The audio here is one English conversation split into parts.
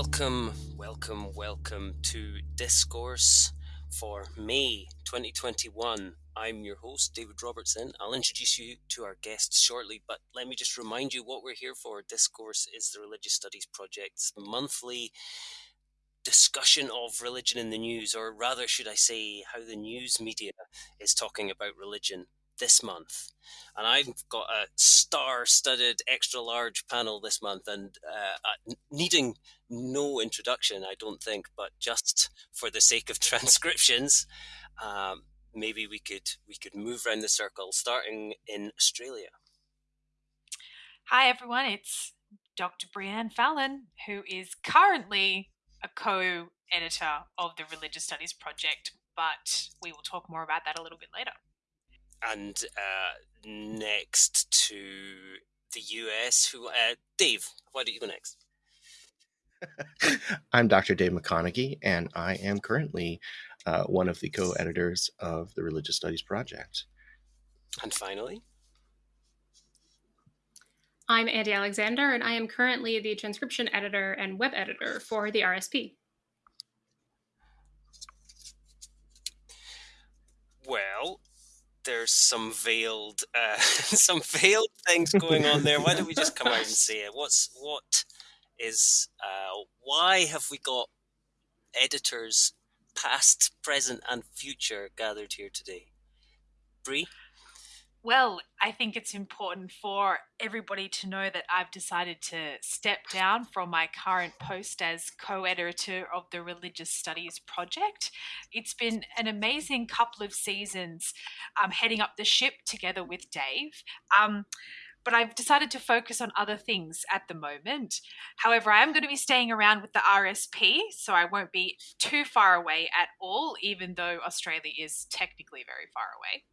Welcome, welcome, welcome to Discourse for May 2021. I'm your host, David Robertson. I'll introduce you to our guests shortly, but let me just remind you what we're here for. Discourse is the Religious Studies Project's monthly discussion of religion in the news, or rather, should I say, how the news media is talking about religion this month. And I've got a star studded extra large panel this month, and uh, needing no introduction, I don't think, but just for the sake of transcriptions, um, maybe we could we could move around the circle, starting in Australia. Hi everyone, it's Dr. Breann Fallon, who is currently a co-editor of the Religious Studies Project, but we will talk more about that a little bit later. And uh, next to the US, who uh, Dave, why don't you go next? I'm Dr. Dave McConeghy, and I am currently uh, one of the co editors of the Religious Studies Project. And finally, I'm Andie Alexander, and I am currently the transcription editor and web editor for the RSP. Well, there's some veiled, uh, some veiled things going on there. Why don't we just come out and say it? What's what is uh, why have we got editors past, present, and future gathered here today? Bree? Well, I think it's important for everybody to know that I've decided to step down from my current post as co editor of the Religious Studies Project. It's been an amazing couple of seasons um, heading up the ship together with Dave. Um, but I've decided to focus on other things at the moment. However, I am going to be staying around with the RSP, so I won't be too far away at all, even though Australia is technically very far away.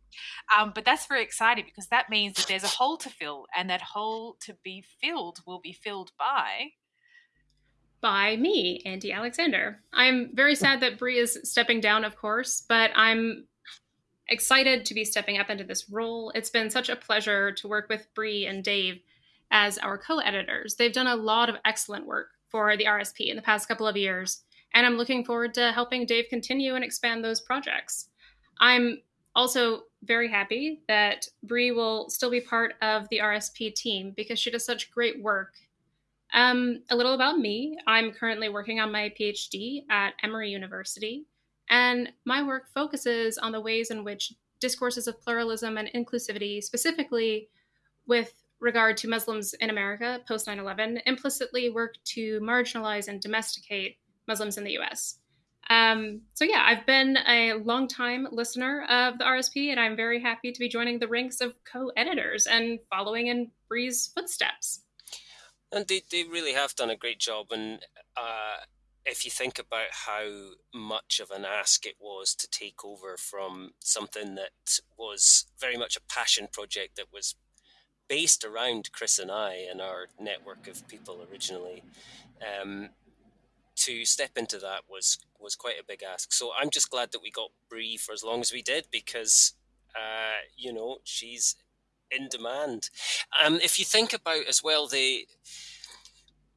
Um, but that's very exciting because that means that there's a hole to fill, and that hole to be filled will be filled by. By me, Andie Alexander. I'm very sad that Bree is stepping down, of course, but I'm excited to be stepping up into this role. It's been such a pleasure to work with Bree and Dave as our co-editors. They've done a lot of excellent work for the RSP in the past couple of years, and I'm looking forward to helping Dave continue and expand those projects. I'm also very happy that Bree will still be part of the RSP team because she does such great work. Um, a little about me I'm currently working on my PhD at Emory University. And my work focuses on the ways in which discourses of pluralism and inclusivity, specifically with regard to Muslims in America post 9 11, implicitly work to marginalize and domesticate Muslims in the US. Um, so, yeah, I've been a long-time listener of the RSP, and I'm very happy to be joining the ranks of co editors and following in Bree's footsteps. And they, they really have done a great job. And uh, if you think about how much of an ask it was to take over from something that was very much a passion project that was based around Chris and I and our network of people originally, um, to step into that was was quite a big ask. So I'm just glad that we got Bree for as long as we did because, uh, you know, she's in demand. Um, if you think about as well the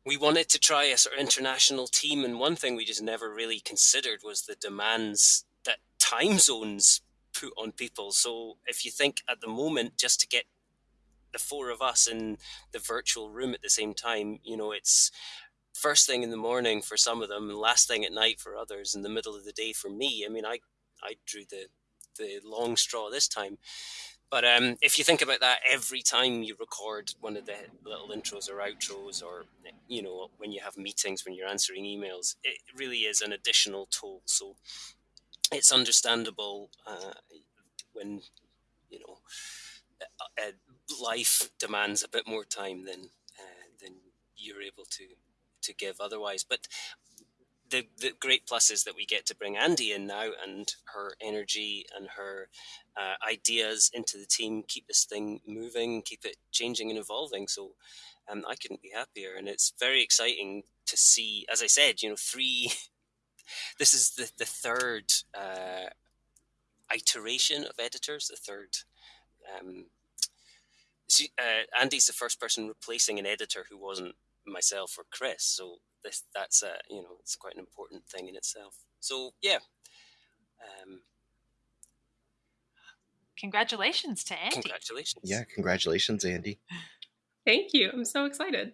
we wanted to try a sort of international team, and one thing we just never really considered was the demands that time zones put on people. So if you think at the moment, just to get the four of us in the virtual room at the same time, you know, it's first thing in the morning for some of them, and last thing at night for others, in the middle of the day for me. I mean, I I drew the the long straw this time. But um, if you think about that, every time you record one of the little intros or outros, or you know when you have meetings, when you're answering emails, it really is an additional toll. So it's understandable uh, when you know uh, life demands a bit more time than uh, than you're able to to give otherwise. But the, the great plus is that we get to bring Andie in now and her energy and her uh, ideas into the team, keep this thing moving, keep it changing and evolving. So um, I couldn't be happier. And it's very exciting to see, as I said, you know, three, this is the, the third uh, iteration of editors, the third. Um, uh, Andie's the first person replacing an editor who wasn't myself or Chris. So this that's a you know it's quite an important thing in itself. So yeah. Um, congratulations to Andie. Congratulations. Yeah, congratulations, Andie. Thank you. I'm so excited.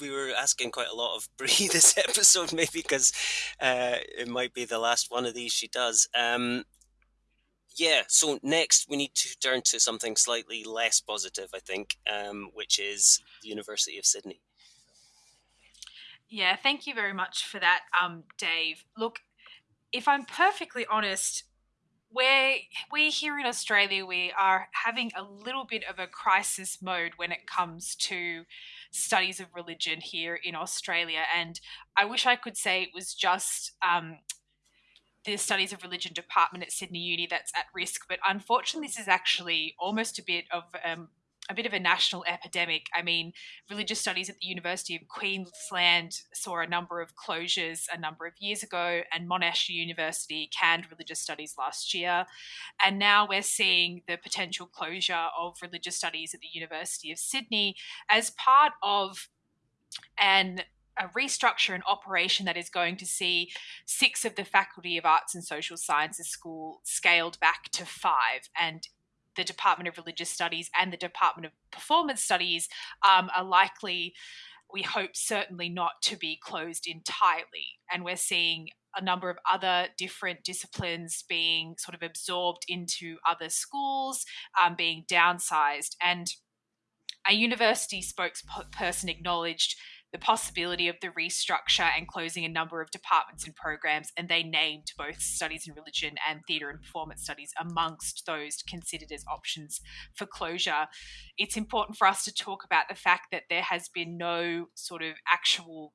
We were asking quite a lot of Bree this episode, maybe because uh, it might be the last one of these she does. Um, yeah, so next we need to turn to something slightly less positive, I think, um, which is the University of Sydney. Yeah, thank you very much for that, um, Dave. Look, if I'm perfectly honest, we're, we here in Australia, we are having a little bit of a crisis mode when it comes to studies of religion here in Australia. And I wish I could say it was just um, the Studies of Religion department at Sydney Uni that's at risk, but unfortunately, this is actually almost a bit of um, a bit of a national epidemic. I mean, religious studies at the University of Queensland saw a number of closures a number of years ago, and Monash University canned religious studies last year. And now we're seeing the potential closure of religious studies at the University of Sydney as part of an a restructure and operation that is going to see six of the Faculty of Arts and Social Sciences School scaled back to five. And the Department of Religious Studies and the Department of Performance Studies um, are likely, we hope, certainly not to be closed entirely. And we're seeing a number of other different disciplines being sort of absorbed into other schools, um, being downsized. And a university spokesperson acknowledged the possibility of the restructure and closing a number of departments and programs, and they named both studies in religion and theatre and performance studies amongst those considered as options for closure. It's important for us to talk about the fact that there has been no sort of actual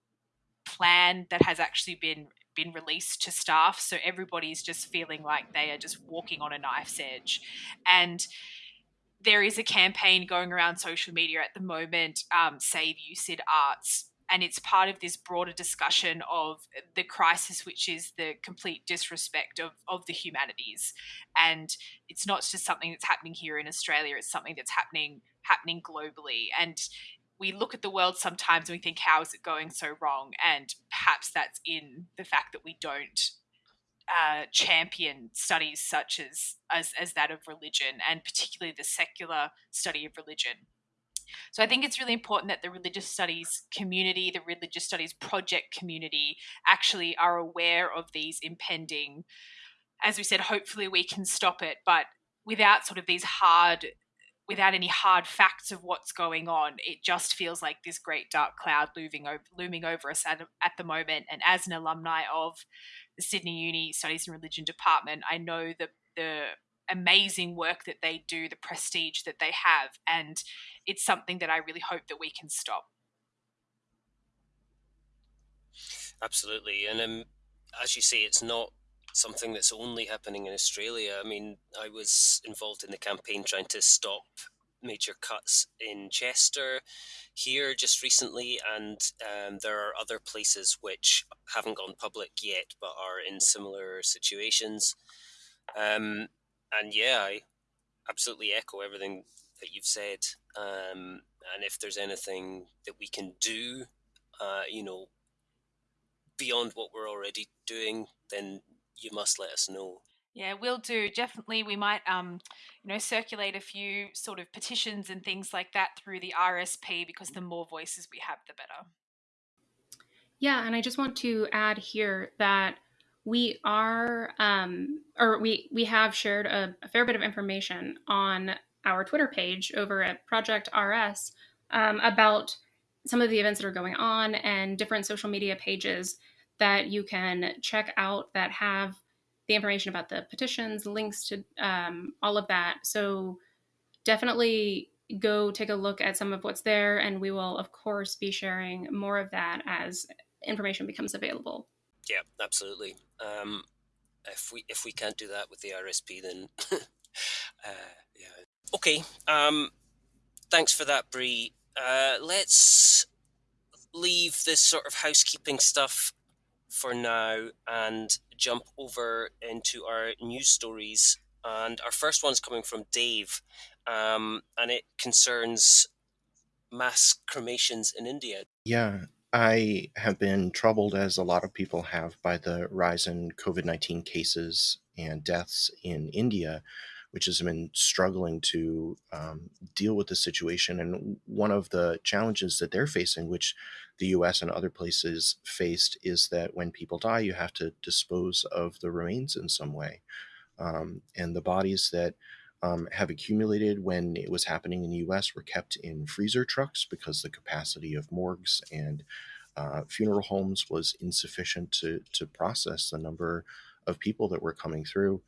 plan that has actually been been released to staff so everybody's just feeling like they are just walking on a knife's edge and there is a campaign going around social media at the moment, um, Save USyd Arts, and it's part of this broader discussion of the crisis, which is the complete disrespect of, of the humanities. And it's not just something that's happening here in Australia; it's something that's happening happening globally. And we look at the world sometimes and we think, how is it going so wrong? And perhaps that's in the fact that we don't uh, champion studies such as, as as that of religion, and particularly the secular study of religion. So I think it's really important that the religious studies community, the religious studies project community, actually are aware of these impending. As we said, hopefully we can stop it, but without sort of these hard without any hard facts of what's going on, it just feels like this great dark cloud looming over, looming over us at, at the moment. And as an alumni of Sydney Uni Studies and Religion Department, I know the the amazing work that they do, the prestige that they have, and it's something that I really hope that we can stop. Absolutely, and um, as you say, it's not something that's only happening in Australia. I mean, I was involved in the campaign trying to stop major cuts in Chester here just recently, and um, there are other places which haven't gone public yet but are in similar situations. Um, and yeah, I absolutely echo everything that you've said. Um, and if there's anything that we can do, uh, you know, beyond what we're already doing, then you must let us know. Yeah, we'll do. Definitely, we might, um, you know, circulate a few sort of petitions and things like that through the RSP because the more voices we have, the better. Yeah, and I just want to add here that we are um, or we we have shared a, a, fair bit of information on our twitter page over at project rs um, about some of the events that are going on and different social media pages that you can check out that have the information about the petitions links to um, all of that so definitely go take a look at some of what's there and we will of course be sharing more of that as information becomes available yeah, absolutely. Um, if we if we can't do that with the RSP, then uh, yeah. Okay. Um, thanks for that, Bree. Uh, let's leave this sort of housekeeping stuff for now and jump over into our news stories. And our first one's coming from Dave, um, and it concerns mass cremations in India? Yeah, I have been troubled, as a lot of people have, by the rise in COVID 19 cases and deaths in India, which has been struggling to um, deal with the situation. And one of the challenges that they're facing, which the US and other places faced, is that when people die, you have to dispose of the remains in some way. Um, and the bodies that um, have accumulated when it was happening in the US were kept in freezer trucks because the capacity of morgues and uh, funeral homes was insufficient to, to process the number of people that were coming through.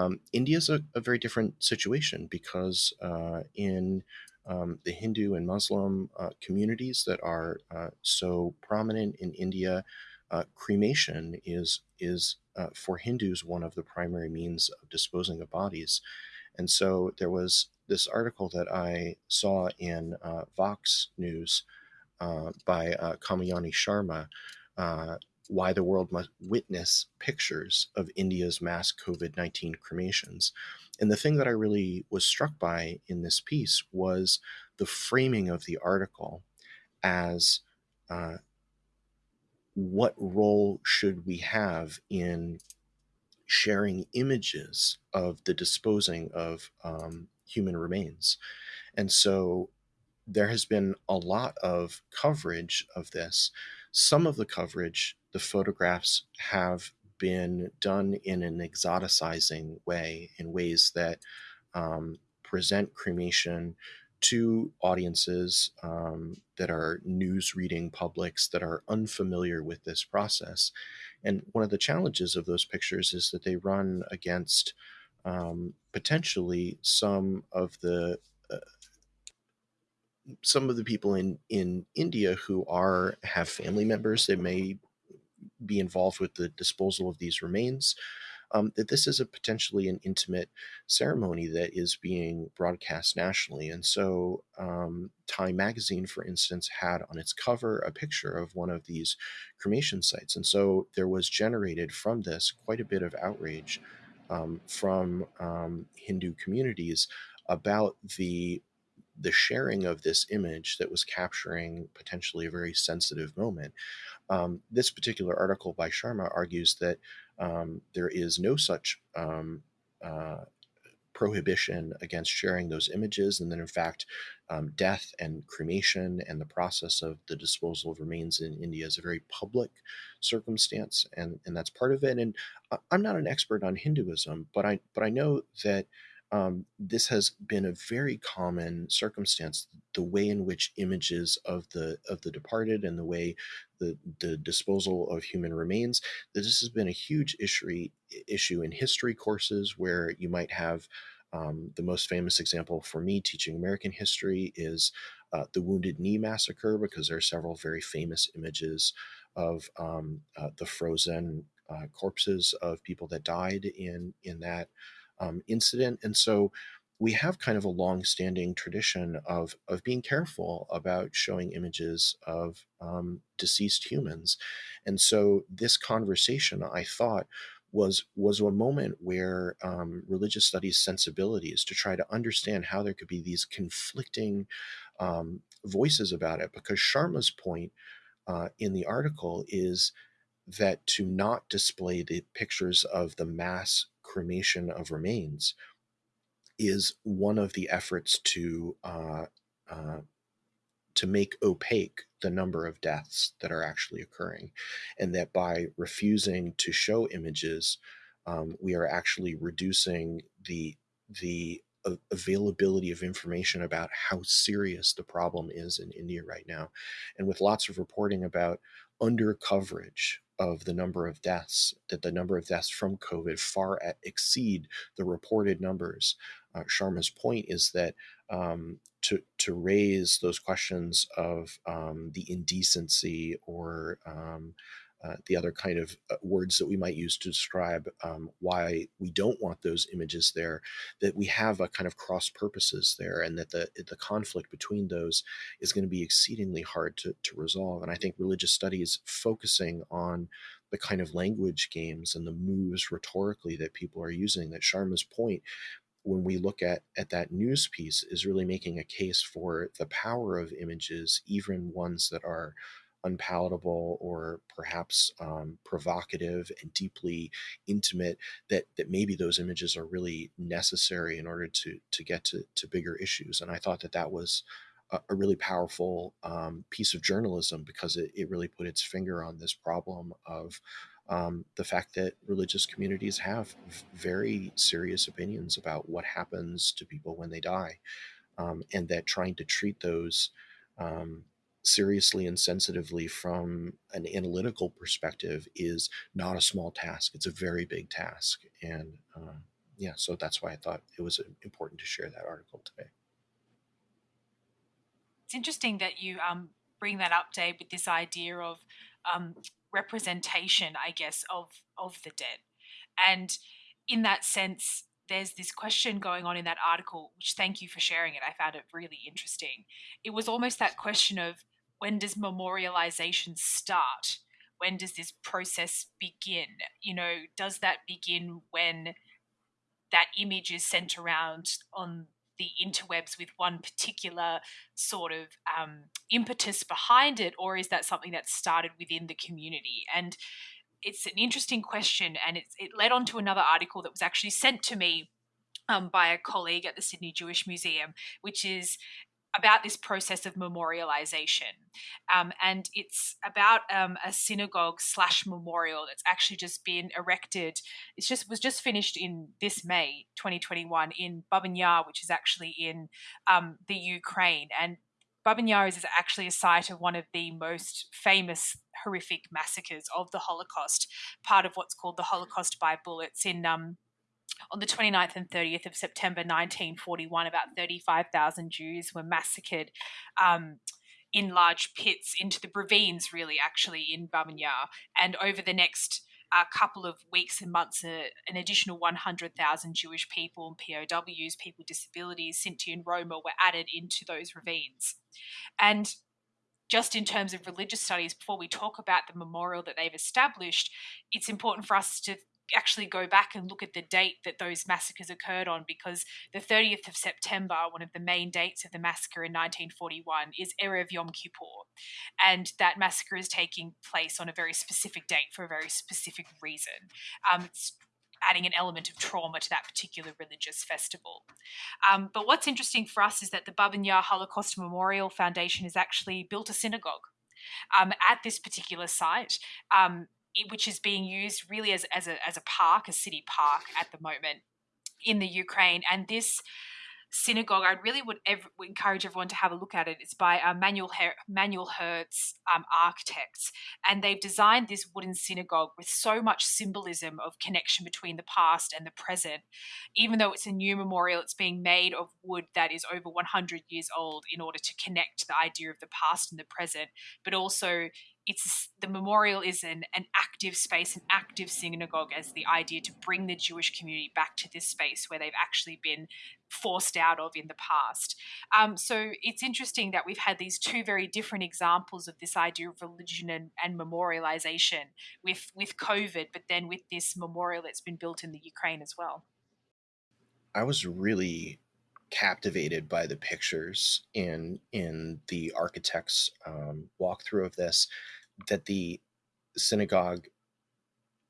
Um, India is a, a, very different situation because uh, in um, the Hindu and Muslim uh, communities that are uh, so prominent in India, uh, cremation is is uh, for Hindus one of the primary means of disposing of bodies. And so there was this article that I saw in uh, Vox News by Kamayani Sharma Why the World Must Witness Pictures of India's Mass COVID 19 Cremations. And the thing that I really was struck by in this piece was the framing of the article as uh, what role should we have in sharing images of the disposing of um, human remains. And so there has been a lot of coverage of this. Some of the coverage, the photographs have been done in an exoticizing way, in ways that um, present cremation to audiences um, that are news reading publics that are unfamiliar with this process. And one of the challenges of those pictures is that they run against um, potentially some of the uh, some of the people in in India who are have family members that may be involved with the disposal of these remains um, that this is a potentially an intimate ceremony that is being broadcast nationally. And so, um, Time Magazine, for instance, had on its cover a picture of one of these cremation sites. And so, there was generated from this quite a bit of outrage um, from um, Hindu communities about the the sharing of this image that was capturing potentially a very sensitive moment. Um, this particular article by Sharma argues that um, there is no such um, uh, prohibition against sharing those images, and that in fact, um, death and cremation and the process of the disposal of remains in India is a very public circumstance, and and that's part of it. And I'm not an expert on Hinduism, but I but I know that um, this has been a very common circumstance. The way in which images of the of the departed and the way the the disposal of human remains that this has been a huge issue issue in history courses where you might have um, the most famous example for me teaching American history is uh, the Wounded Knee massacre because there are several very famous images of um, uh, the frozen uh, corpses of people that died in in that um, incident. And so we have kind of a long-standing tradition of of being careful about showing images of um, deceased humans, and so this conversation, I thought, was was a moment where um, religious studies sensibilities to try to understand how there could be these conflicting um, voices about it. Because Sharma's point uh, in the article is that to not display the pictures of the mass cremation of remains is one of the efforts to uh, uh, to make opaque the number of deaths that are actually occurring, and that by refusing to show images, um, we are actually reducing the the availability of information about how serious the problem is in India right now, and with lots of reporting about under coverage of the number of deaths, that the number of deaths from COVID far at exceed the reported numbers. Uh, Sharma's point is that um, to to raise those questions of um, the indecency or um, uh, the other kind of uh, words that we might use to describe um, why we don't want those images there, that we have a kind of cross purposes there, and that the the conflict between those is going to be exceedingly hard to, to resolve. And I think religious studies focusing on the kind of language games and the moves rhetorically that people are using, that Sharma's point when we look at at that news piece is really making a case for the power of images, even ones that are unpalatable or perhaps um, provocative and deeply intimate that that maybe those images are really necessary in order to to get to, to bigger issues and i thought that that was a, a really powerful um, piece of journalism because it, it really put its finger on this problem of um, the fact that religious communities have very serious opinions about what happens to people when they die um, and that trying to treat those um, seriously and sensitively from an analytical perspective is not a small task. It's a very big task. And uh, yeah, so that's why I thought it was important to share that article today. It's interesting that you um, bring that up, Dave, with this idea of um, representation, I guess, of of the dead, and in that sense, there's this question going on in that article, which thank you for sharing it. I found it really interesting. It was almost that question of when does memorialization start? When does this process begin? You know, does that begin when that image is sent around on the interwebs with one particular sort of um, impetus behind it, or is that something that started within the community? And it's an interesting question, and it led on to another article that was actually sent to me um, by a colleague at the Sydney Jewish Museum, which is about this process of memorialization. Um, and it's about um, a synagogue slash memorial that's actually just been erected. It's just was just finished in this May 2021 in Babyn Yar, which is actually in um, the Ukraine. And Babyn Yar is actually a site of one of the most famous horrific massacres of the Holocaust, part of what's called the Holocaust by Bullets in um, on the 29th and 30th of September 1941, about 35,000 Jews were massacred um, in large pits into the ravines, really, actually, in Babyn And over the next uh, couple of weeks and months, uh, an additional 100,000 Jewish people and POWs, people with disabilities, Sinti and Roma, were added into those ravines. And just in terms of religious studies, before we talk about the memorial that they've established, it's important for us to actually go back and look at the date that those massacres occurred on because the 30th of September, one of the main dates of the massacre in 1941, is Erev Yom Kippur. And that massacre is taking place on a very specific date for a very specific reason. Um, it's adding an element of trauma to that particular religious festival. Um, but what's interesting for us is that the Babyn Yar Holocaust Memorial Foundation has actually built a synagogue um, at this particular site. Which is being used really as, as, a, as a park, a city park at the moment in the Ukraine. And this synagogue, I really would ev- encourage everyone to have a look at it. It's by uh, Manuel, Her- Manuel Herz um, architects, and they've designed this wooden synagogue with so much symbolism of connection between the past and the present. Even though it's a new memorial, it's being made of wood that is over 100 years old in order to connect the idea of the past and the present, but also it's the memorial is an, an active space, an active synagogue as the idea to bring the Jewish community back to this space where they've actually been forced out of in the past. Um, so it's interesting that we've had these two very different examples of this idea of religion and, and memorialization with with COVID, but then with this memorial that's been built in the Ukraine as well. I was really captivated by the pictures in in the architect's um, walkthrough of this that the synagogue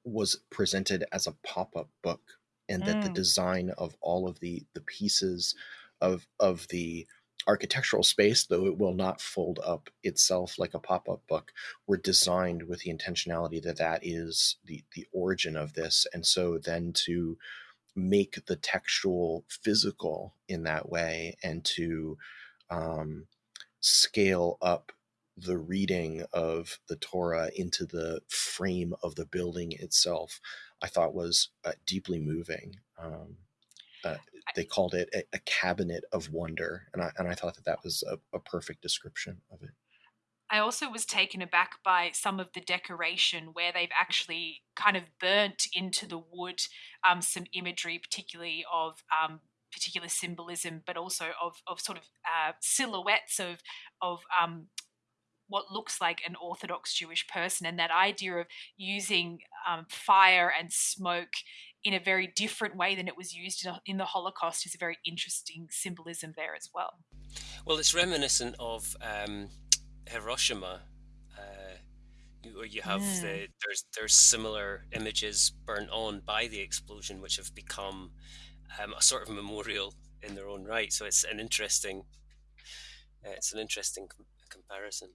was presented as a pop-up book and that mm. the design of all of the the pieces of of the architectural space though it will not fold up itself like a pop-up book were designed with the intentionality that that is the the origin of this and so then to make the textual physical in that way and to um, scale up the reading of the Torah into the frame of the building itself, I thought was uh, deeply moving. Um, uh, they called it a, a, cabinet of wonder, and I and I thought that that was a, a perfect description of it. I also was taken aback by some of the decoration where they've actually kind of burnt into the wood um, some imagery, particularly of um, particular symbolism, but also of, of sort of uh, silhouettes of of um, what looks like an Orthodox Jewish person, and that idea of using um, fire and smoke in a very different way than it was used in the Holocaust is a very interesting symbolism there as well. Well, it's reminiscent of um, Hiroshima, uh, where you have mm. the there's there's similar images burnt on by the explosion, which have become um, a sort of memorial in their own right. So it's an interesting uh, it's an interesting com- comparison.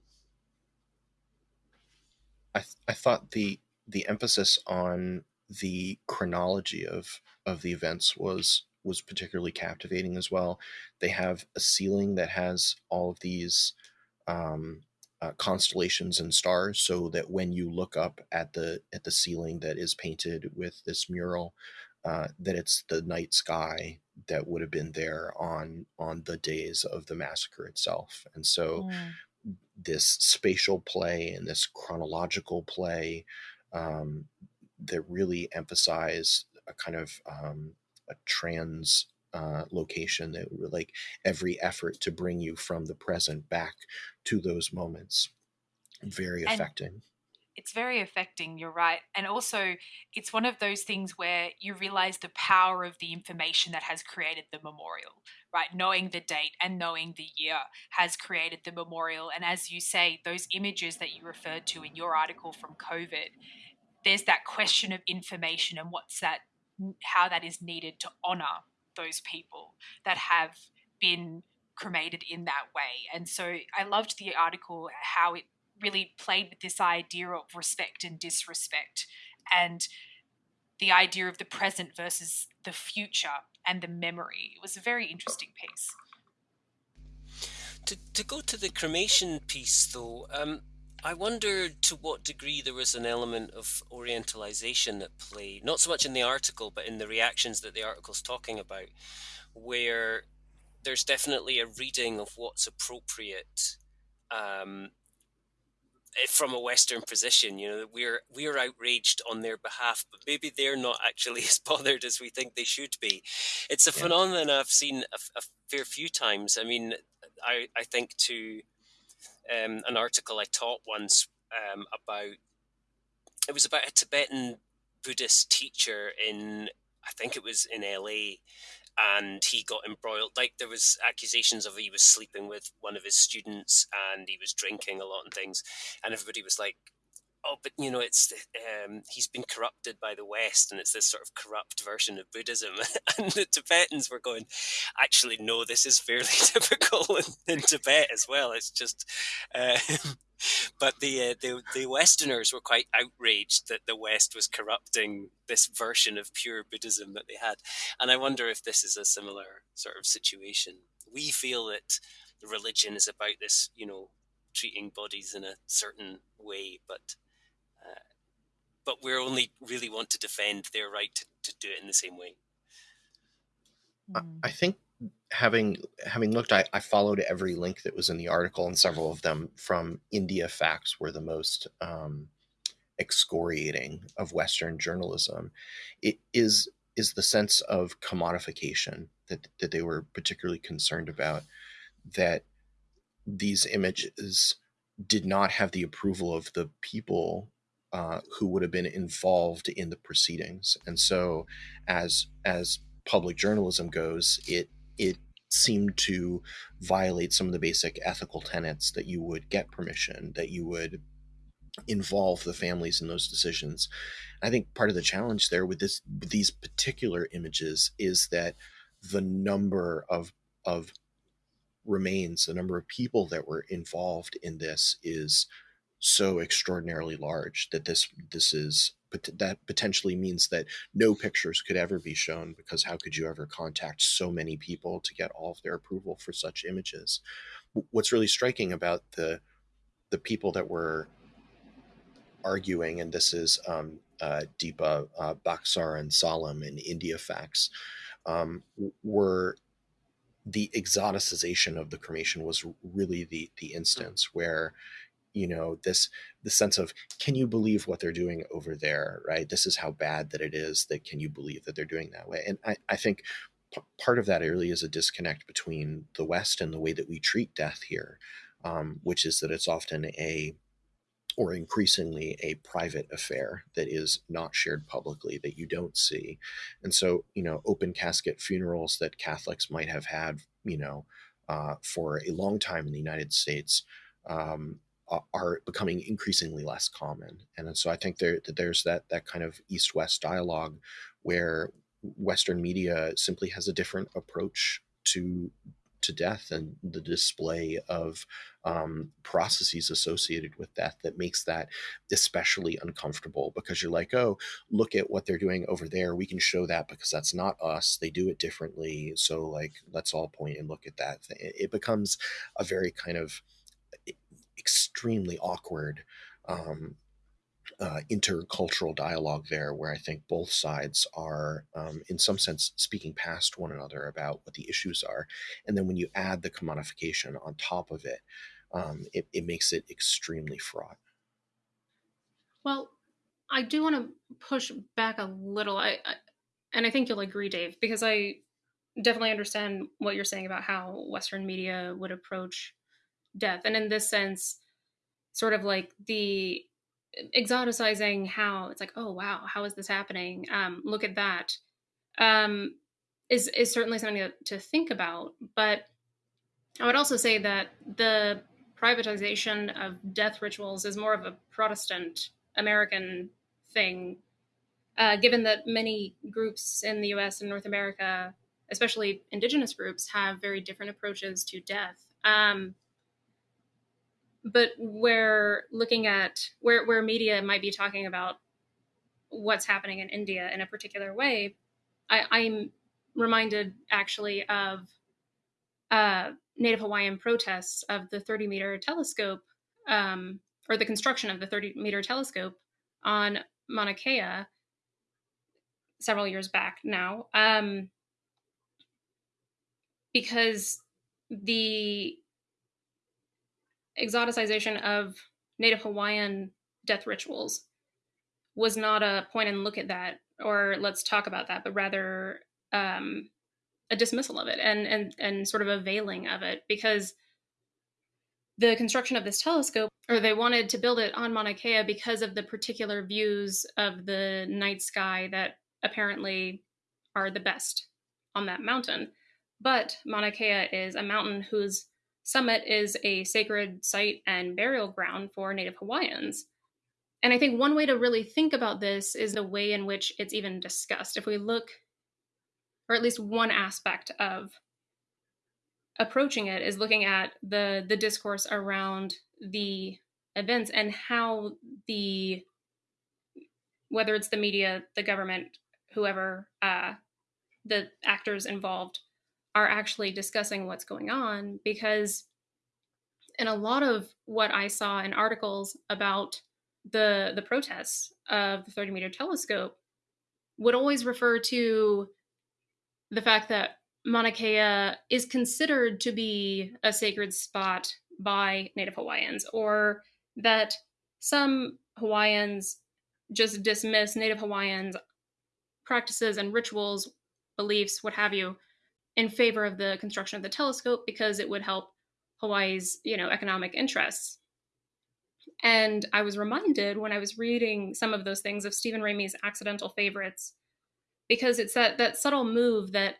I th- I thought the the emphasis on the chronology of of the events was was particularly captivating as well. They have a ceiling that has all of these um, uh, constellations and stars, so that when you look up at the at the ceiling that is painted with this mural, uh, that it's the night sky that would have been there on on the days of the massacre itself, and so. Mm. This spatial play and this chronological play um, that really emphasize a kind of um, a trans uh, location that like every effort to bring you from the present back to those moments. Very and affecting. it's very affecting you're right and also it's one of those things where you realize the power of the information that has created the memorial right? Knowing the date and knowing the year has created the memorial and as you say those images that you referred to in your article from covid there's that question of information and what's that how that is needed to honor those people that have been cremated in that way. And so i loved the article how it really played with this idea of respect and disrespect and the idea of the present versus the future and the memory. It was a very interesting piece. To, to go to the cremation piece though um, I wonder to what degree there was an element of orientalization at play, not so much in the article, but in the reactions that the article's talking about, where there's definitely a reading of what's appropriate um, eh, from a Western position. You know, we're we're outraged on their behalf, but maybe they're not actually as bothered as we think they should be. It's a yeah. phenomenon I've seen a, a fair few times. I mean, I I think to um, an article I taught once um, about. It was about a Tibetan Buddhist teacher in, I think it was in LA, and he got embroiled. Like there was accusations of he was sleeping with one of his students and he was drinking a lot and things, and everybody was like, but you know, it's um, he's been corrupted by the West, and it's this sort of corrupt version of Buddhism. and the Tibetans were going, actually, no, this is fairly typical in, in Tibet as well. It's just, uh, but the, uh, the the Westerners were quite outraged that the West was corrupting this version of pure Buddhism that they had, and I wonder if this is a similar sort of situation. We feel that the religion is about this, you know, treating bodies in a certain way, but but we only really want to defend their right to, to do it in the same way. I think having having looked, I, I, followed every link that was in the article, and several of them from India Facts were the most um, excoriating of Western journalism. It is is the sense of commodification that that they were particularly concerned about. That these images did not have the approval of the people uh, who would have been involved in the proceedings. And so, as as public journalism goes, it it seemed to violate some of the basic ethical tenets that you would get permission, that you would involve the families in those decisions. I think part of the challenge there with this with these particular images is that the number of of remains, the number of people that were involved in this is so extraordinarily large that this this is that potentially means that no pictures could ever be shown because how could you ever contact so many people to get all of their approval for such images? What's really striking about the the people that were arguing and this is um, uh, Deepa uh, Baksar and Salam in India Facts um, were the exoticization of the cremation was really the the instance where you know this the sense of can you believe what they're doing over there right? This is how bad that it is that can you believe that they're doing that way? And i, I think p- part of that really is a disconnect between the west and the way that we treat death here um, which is that it's often a or increasingly a private affair that is not shared publicly that you don't see. And so you know open casket funerals that catholics might have had you know uh, for a long time in the united states um, are becoming increasingly less common and so i think there that there's that that kind of east-west dialogue where western media simply has a different approach to to death and the display of um, processes associated with death that makes that especially uncomfortable because you're like, oh, look at what they're doing over there. We can show that because that's not us. They do it differently. So, like, let's all point and look at that. It becomes a very kind of extremely awkward um, uh, intercultural dialogue there where I think both sides are, um, in some sense, speaking past one another about what the issues are. And then when you add the commodification on top of it, um, it, it makes it extremely fraught. Well, I do want to push back a little. I, I, and I think you'll agree, Dave, because I definitely understand what you're saying about how Western media would approach death. And in this sense, sort of like the exoticizing how it's like, oh wow, how is this happening? Um, look at that. Um, is is certainly something to, think about. But I would also say that the privatization of death rituals is more of a Protestant American thing, uh, given that many groups in the U.S. and North America, especially indigenous groups, have very different approaches to death. Um, but where looking at where where media might be talking about what's happening in India in a particular way, I, I'm reminded actually of uh, Native Hawaiian protests of the 30 meter telescope, um, or the construction of the 30 meter telescope on Mauna Kea several years back now, um, because the exoticization of Native Hawaiian death rituals was not a point and look at that or let's talk about that, but rather um, a dismissal of it and and and sort of a veiling of it because the construction of this telescope or they wanted to build it on Mauna Kea because of the particular views of the night sky that apparently are the best on that mountain. But Mauna Kea is a mountain whose summit is a sacred site and burial ground for Native Hawaiians. And I think one way to really think about this is the way in which it's even discussed. If we look or at least one aspect of approaching it is looking at the the discourse around the events and how the whether it's the media the government whoever uh, the actors involved are actually discussing what's going on because in a lot of what i saw in articles about the the protests of the 30 meter telescope would always refer to the fact that Mauna Kea is considered to be a sacred spot by Native Hawaiians, or that some Hawaiians just dismiss Native Hawaiians' practices and rituals, beliefs, what have you, in favor of the construction of the telescope because it would help Hawaii's, you know, economic interests. And I was reminded when I was reading some of those things of Steven Ramey's Accidental Favorites because it's that that subtle move that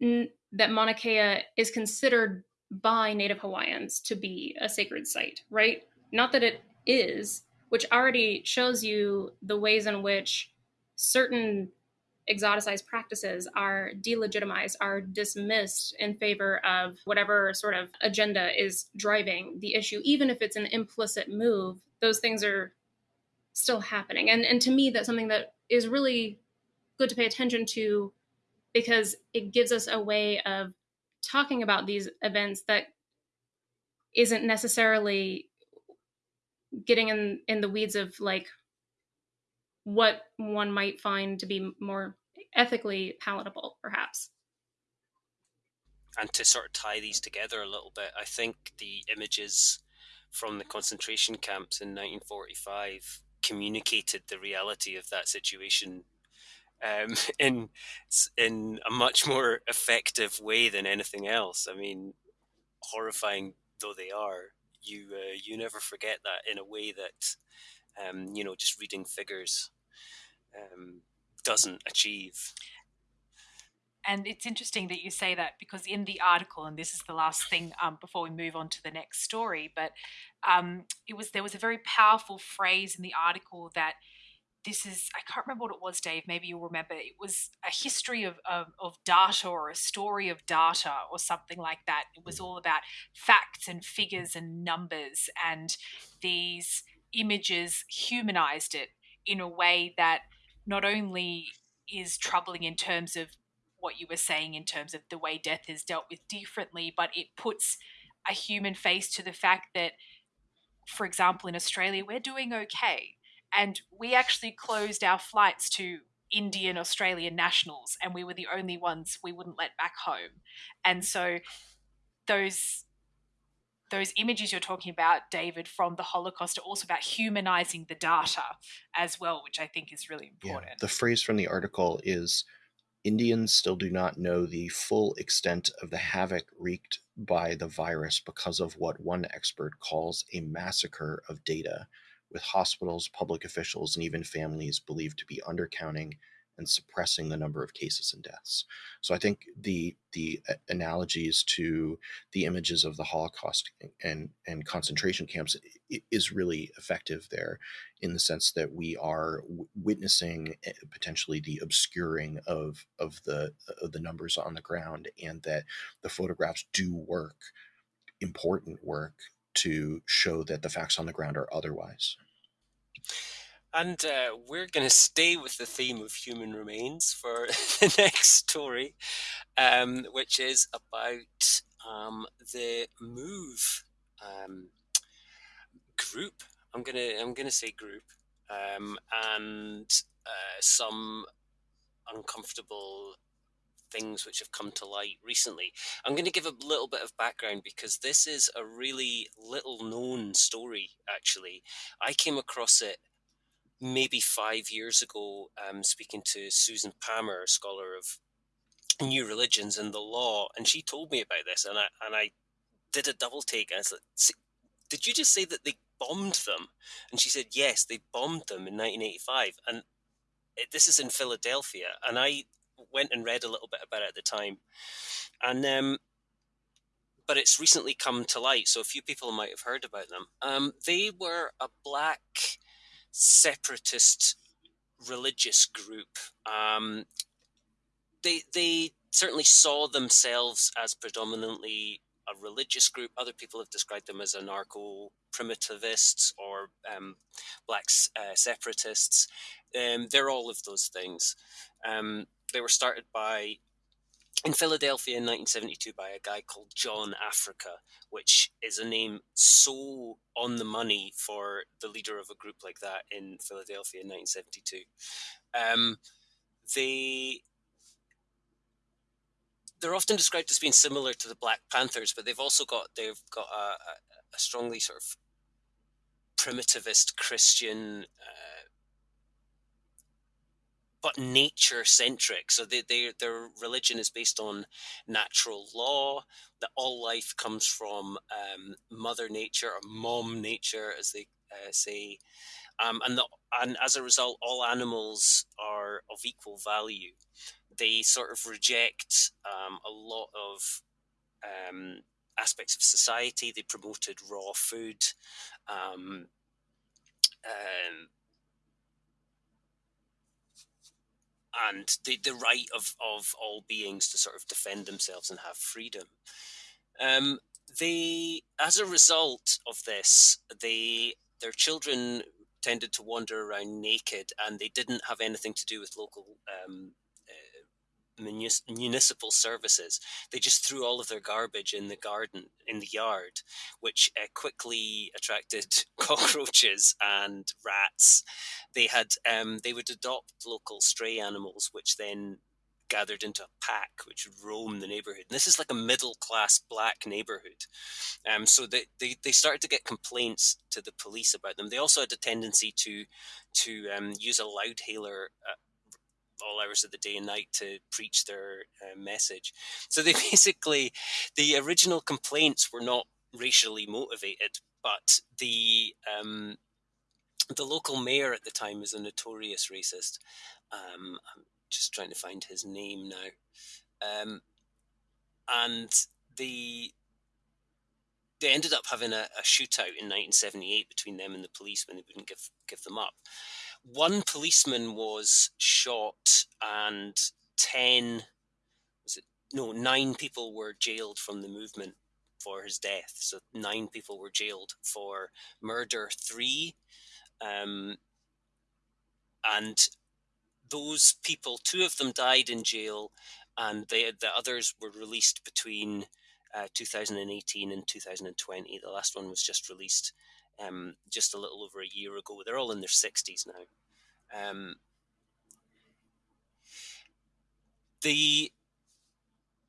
that Mauna Kea is considered by Native Hawaiians to be a sacred site, right? Not that it is, which already shows you the ways in which certain exoticized practices are delegitimized, are dismissed in favor of whatever sort of agenda is driving the issue. Even if it's an implicit move, those things are still happening. And and to me, that's something that is really good to pay attention to because it gives us a way of talking about these events that isn't necessarily getting in in the weeds of like what one might find to be more ethically palatable perhaps and to sort of tie these together a little bit i think the images from the concentration camps in 1945 communicated the reality of that situation um, in in a much more effective way than anything else. I mean, horrifying though they are, you uh, you never forget that in a way that um, you know just reading figures um, doesn't achieve. And it's interesting that you say that because in the article, and this is the last thing um, before we move on to the next story, but um, it was there was a very powerful phrase in the article that this is I can't remember what it was, Dave. Maybe you'll remember. It was a history of, of, of data or a story of data or something like that. It was all about facts and figures and numbers, and these images humanized it in a way that not only is troubling in terms of what you were saying in terms of the way death is dealt with differently, but it puts a human face to the fact that, for example, in Australia, we're doing okay and we actually closed our flights to Indian Australian nationals, and we were the only ones we wouldn't let back home. And so those those images you're talking about, David, from the Holocaust are also about humanizing the data as well, which I think is really important. Yeah. The phrase from the article is Indians still do not know the full extent of the havoc wreaked by the virus because of what one expert calls a massacre of data with hospitals, public officials, and even families believed to be undercounting and suppressing the number of cases and deaths. So I think the the analogies to the images of the Holocaust and and concentration camps is really effective there, in the sense that we are witnessing eh, potentially the obscuring of of the of the numbers on the ground, and that the photographs do work, important work to show that the facts on the ground are otherwise. And uh, we're going to stay with the theme of human remains for the next story, um, which is about um, the Move um, group. I'm gonna I'm gonna say group, um, and uh, some uncomfortable things which have come to light recently. I'm going to give a little bit of background because this is a really little known story, actually. I came across it maybe five years ago, um, speaking to Susan Palmer, a scholar of new religions and the law, and she told me about this, and I and I did a double take. And I said, "Did you just say that they bombed them?" And she said, "Yes, they bombed them in 1985." And this is in Philadelphia, and I went and read a little bit about it at the time, and um, but it's recently come to light, so a few people might have heard about them. Um, they were a black separatist religious group. Um, they they certainly saw themselves as predominantly a religious group. Other people have described them as anarcho primitivists or um, black uh, separatists. Um, they're all of those things. Um, they were started by in Philadelphia in 1972 by a guy called John Africa, which is a name so on the money for the leader of a group like that in Philadelphia in 1972. Um, they they're often described as being similar to the Black Panthers, but they've also got they've got a, a, a strongly sort of primitivist Christian uh, but nature centric. So they, they, their religion is based on natural law, that all life comes from um, Mother Nature or Mom Nature, as they uh, say. Um, and, the, and as a result, all animals are of equal value. They sort of reject um, a lot of um, aspects of society. They promoted raw food. Um, um, and the, the right of, of all beings to sort of defend themselves and have freedom. Um, they, as a result of this, they their children tended to wander around naked, and they didn't have anything to do with local um, municipal services. They just threw all of their garbage in the garden, in the yard, which uh, quickly attracted cockroaches and rats. They had um, they would adopt local stray animals, which then gathered into a pack which would roam the neighborhood. And this is like a middle class black neighborhood. Um, so they, they, they started to get complaints to the police about them. They also had a tendency to to um, use a loudhailer uh, all hours of the day and night to preach their uh, message. So they basically, the original complaints were not racially motivated, but the um, the local mayor at the time was a notorious racist. Um, I'm just trying to find his name now, um, and the they ended up having a, a, shootout in 1978 between them and the police when they wouldn't give give them up. One policeman was shot, and ten was it no nine people were jailed from the movement for his death. So nine people were jailed for murder three, um, and those people, two of them died in jail, and they, the others were released between uh, 2018 and 2020. The last one was just released um, just a little over a year ago. They're all in their 60s now. Um, the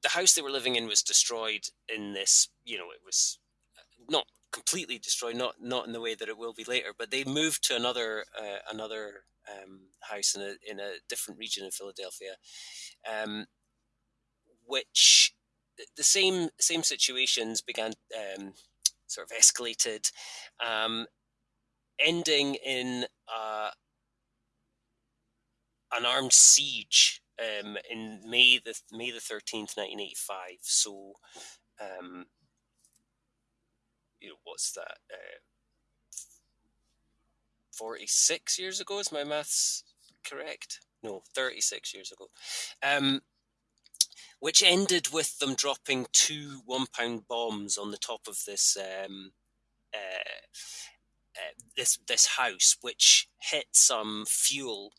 the house they were living in was destroyed in this. You know, it was not completely destroyed, not not in the way that it will be later. But they moved to another uh, another um, house in a in a different region in Philadelphia, um, which the same same situations began um, sort of escalated, um, ending in uh, an armed siege um, in May the May the thirteenth, nineteen eighty five. So, um, you know, what's that? Uh, Forty six years ago is my maths correct? No, thirty six years ago. Um, which ended with them dropping two one pound bombs on the top of this um, uh, uh, this this house, which hit some fuel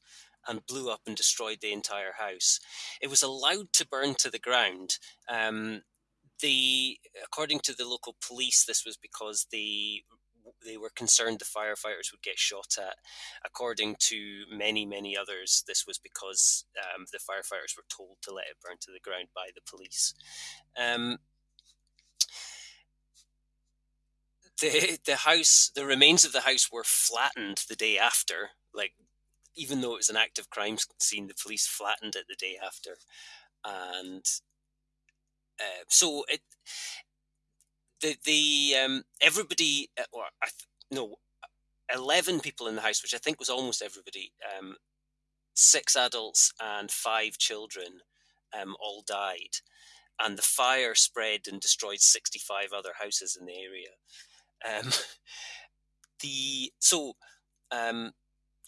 and blew up and destroyed the entire house. It was allowed to burn to the ground. Um, the according to the local police, this was because the they were concerned the firefighters would get shot at. According to many, many others, this was because um, the firefighters were told to let it burn to the ground by the police. Um, the the house, the remains of the house were flattened the day after. Like, even though it was an active crime scene, the police flattened it the day after, and uh, so it the the um, everybody uh, or I th- no, eleven people in the house, which I think was almost everybody. Um, six adults and five children um, all died, and the fire spread and destroyed sixty-five other houses in the area. Um, the so um,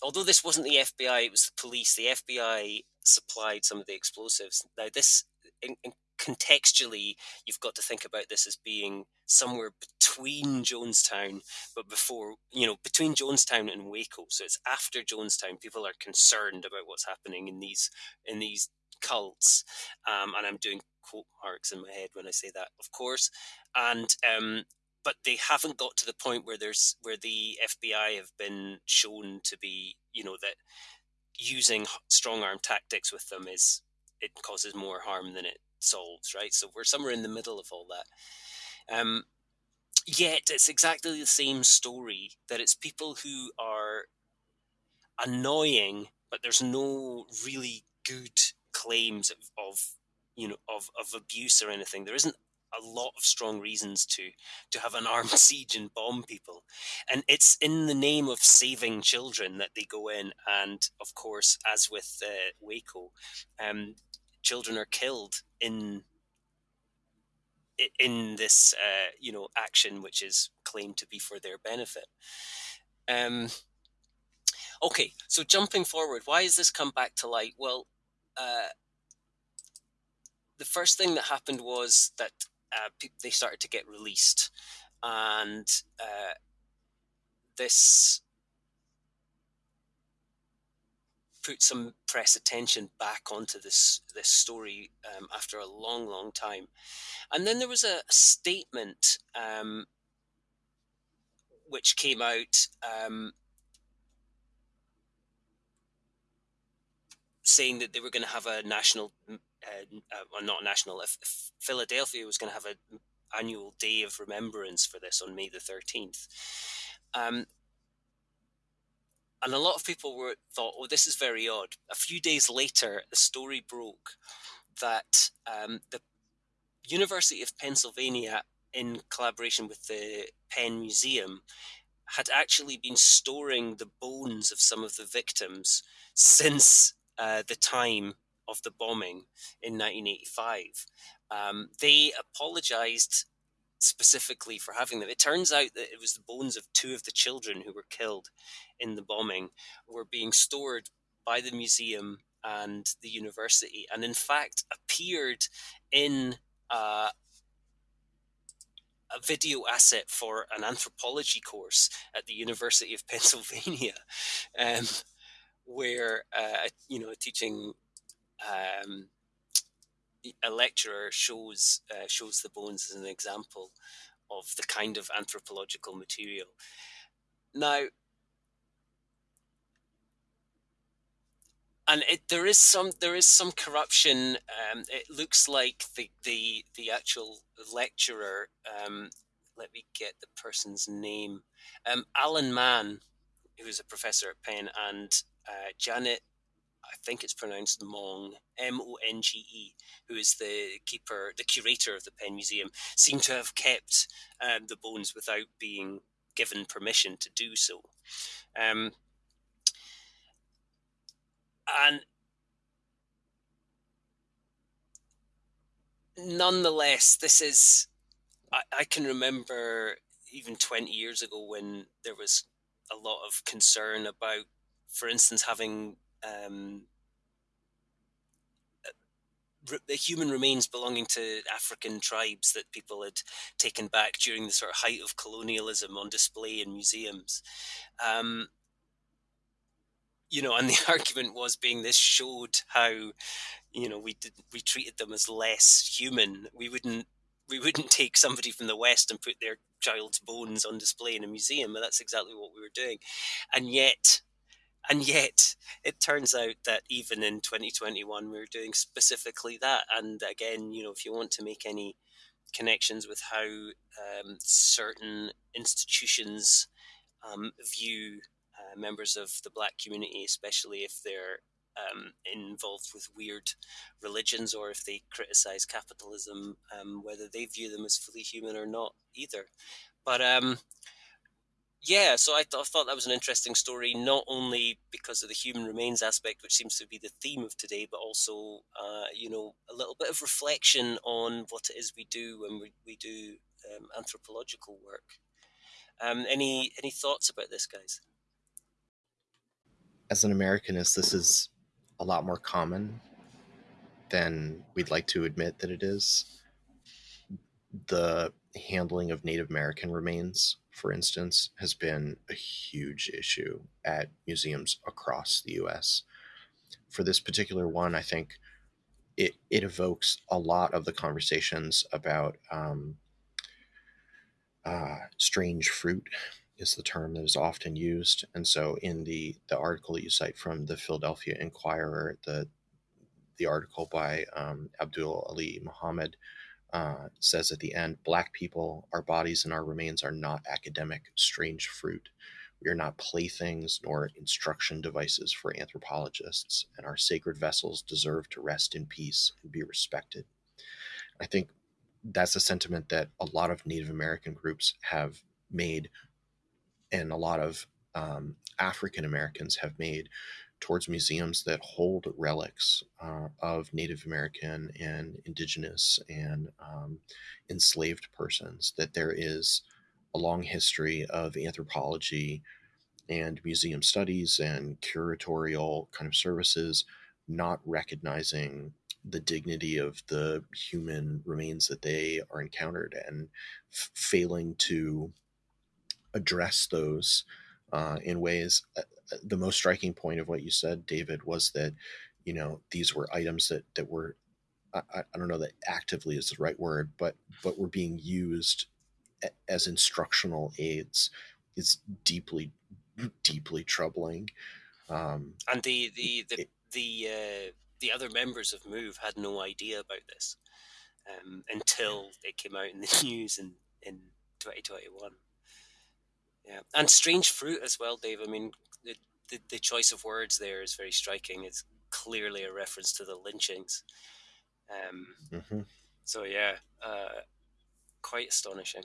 although this wasn't the FBI, it was the police. The FBI supplied some of the explosives. Now, this in, in contextually, you've got to think about this as being somewhere between Jonestown, but before, you know, between Jonestown and Waco. So it's after Jonestown. People are concerned about what's happening in these in these cults, um, and I'm doing quote marks in my head when I say that, of course. And um, but they haven't got to the point where there's where the FBI have been shown to be, you know, that using strong arm tactics with them is it causes more harm than it solves, right? So we're somewhere in the middle of all that. Um, yet it's exactly the same story that it's people who are annoying, but there's no really good claims of, of you know of, of abuse or anything. There isn't a lot of strong reasons to to have an armed siege and bomb people and it's in the name of saving children that they go in and of course as with uh, waco um, children are killed in in this uh, you know action which is claimed to be for their benefit. Um, okay so jumping forward why has this come back to light? Well uh, the first thing that happened was that uh, they started to get released and uh, this put some press attention back onto this this story um, after a long, long time. And then there was a, statement um, which came out um, saying that they were going to have a national, uh, uh, not national, if, if Philadelphia was going to have an annual day of remembrance for this on May the 13th. Um, and a lot of people were thought, "Oh, this is very odd." A few days later, the story broke that um, the University of Pennsylvania in collaboration with the Penn Museum, had actually been storing the bones of some of the victims since uh, the time of the bombing in 1985. Um, they apologized specifically for having them. It turns out that it was the bones of two of the children who were killed in the bombing were being stored by the museum and the university, and in fact appeared in uh, a video asset for an anthropology course at the University of Pennsylvania, um, where uh, you know teaching um, a lecturer shows uh, shows the bones as an example of the kind of anthropological material. Now, and it, there is some there is some corruption. Um, it looks like the the the actual lecturer. Um, let me get the person's name. Um, Alan Mann, who is a professor at Penn, and uh, Janet. I think it's pronounced Mong, M O N G E, who is the keeper, the curator of the Penn Museum, seem to have kept um, the bones without being given permission to do so. Um, and nonetheless, this is, I, I can remember even 20 years ago when there was a lot of concern about, for instance, having um, the human remains belonging to African tribes that people had taken back during the sort of height of colonialism on display in museums. Um, you know, and the argument was being this showed how, you know, we did we treated them as less human. We wouldn't we wouldn't take somebody from the West and put their child's bones on display in a museum, and that's exactly what we were doing. And yet, and yet, it turns out that even in 2021, we we're doing specifically that. And again, you know, if you want to make any connections with how um, certain institutions um, view uh, members of the black community, especially if they're um, involved with weird religions or if they criticize capitalism, um, whether they view them as fully human or not either. But um, yeah, so I, th- I, thought that was an interesting story, not only because of the human remains aspect, which seems to be the theme of today, but also, uh, you know, a little bit of reflection on what it is we do when we, we do um, anthropological work. Um, any any thoughts about this, guys? as an Americanist, this is a lot more common than we'd like to admit that it is. The handling of Native American remains, for instance, has been a huge issue at museums across the US. For this particular one, I think it, it evokes a lot of the conversations about um, uh, strange fruit is the term that is often used. And so in the, the article that you cite from the Philadelphia Inquirer, the, the article by um, Abdul Ali Muhammad uh, says at the end Black people, our bodies and our remains are not academic strange fruit. We are not playthings nor instruction devices for anthropologists, and our sacred vessels deserve to rest in peace and be respected. I think that's a sentiment that a lot of Native American groups have made and a lot of um, African Americans have made towards museums that hold relics uh, of Native American and Indigenous and um, enslaved persons, that there is a long history of anthropology and museum studies and curatorial kind of services not recognizing the dignity of the human remains that they are encountered and f- failing to address those uh, in ways. The most striking point of what you said, David, was that you know these were items that that were I, I don't know that actively is the right word, but but were being used as instructional aids. It's deeply deeply troubling. Um, and the the the it, the, uh, the other members of Move had no idea about this um, until it came out in the news in in 2021. Yeah, and strange fruit as well, Dave. I mean, the, the, the choice of words there is very striking. It's clearly a reference to the lynchings. Um, mm-hmm. So yeah, uh, quite astonishing.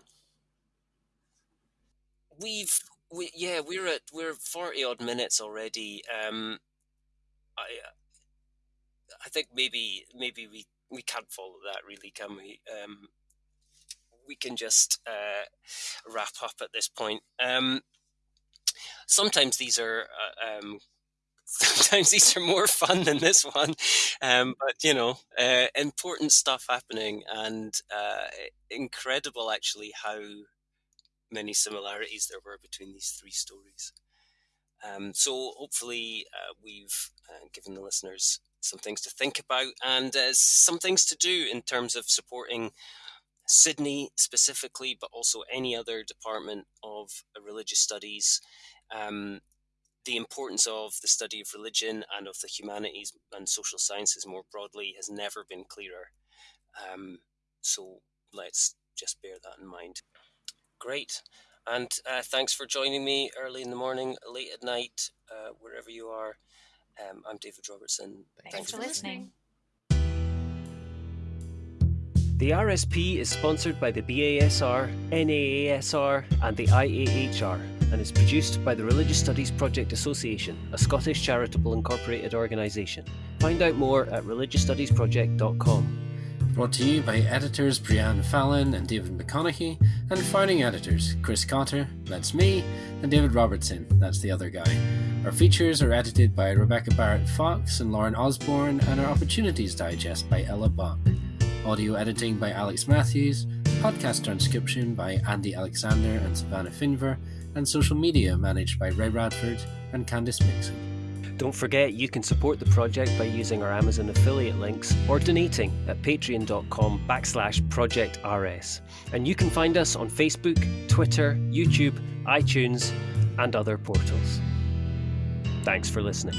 We've we yeah we're at we're forty odd minutes already. Um, I I think maybe maybe we we can't follow that really, can we? Um, we can just uh, wrap up at this point. Um, sometimes these are uh, um, sometimes these are more fun than this one, um, but you know, uh, important stuff happening and uh, incredible actually how many similarities there were between these three stories. Um, so hopefully uh, we've uh, given the listeners some things to think about and uh, some things to do in terms of supporting Sydney specifically, but also any other department of religious studies. Um, the importance of the study of religion and of the humanities and social sciences more broadly has never been clearer. Um, so let's just bear that in mind. Great. And uh, thanks for joining me early in the morning, late at night, uh, wherever you are. Um, I'm David Robertson. Thanks, Thanks for listening. The RSP is sponsored by the BASR, NAASR, and the IAHR, and is produced by the Religious Studies Project Association, a Scottish charitable incorporated organisation. Find out more at religiousstudiesproject.com. Brought to you by editors Breann Fallon and David McConeghy, and founding editors Chris Cotter, that's me, and David Robertson, that's the other guy. Our features are edited by Rebecca Barrett Fox and Lauren Osborne, and our Opportunities Digest by Ella Bach audio editing by Alex Matthews, podcast transcription by Andie Alexander and Savannah Finver, and social media managed by Ray Radford and Candice Mixon. Don't forget you can support the project by using our Amazon affiliate links or donating at patreon.com backslash projectrs. And you can find us on Facebook, Twitter, YouTube, iTunes, and other portals. Thanks for listening.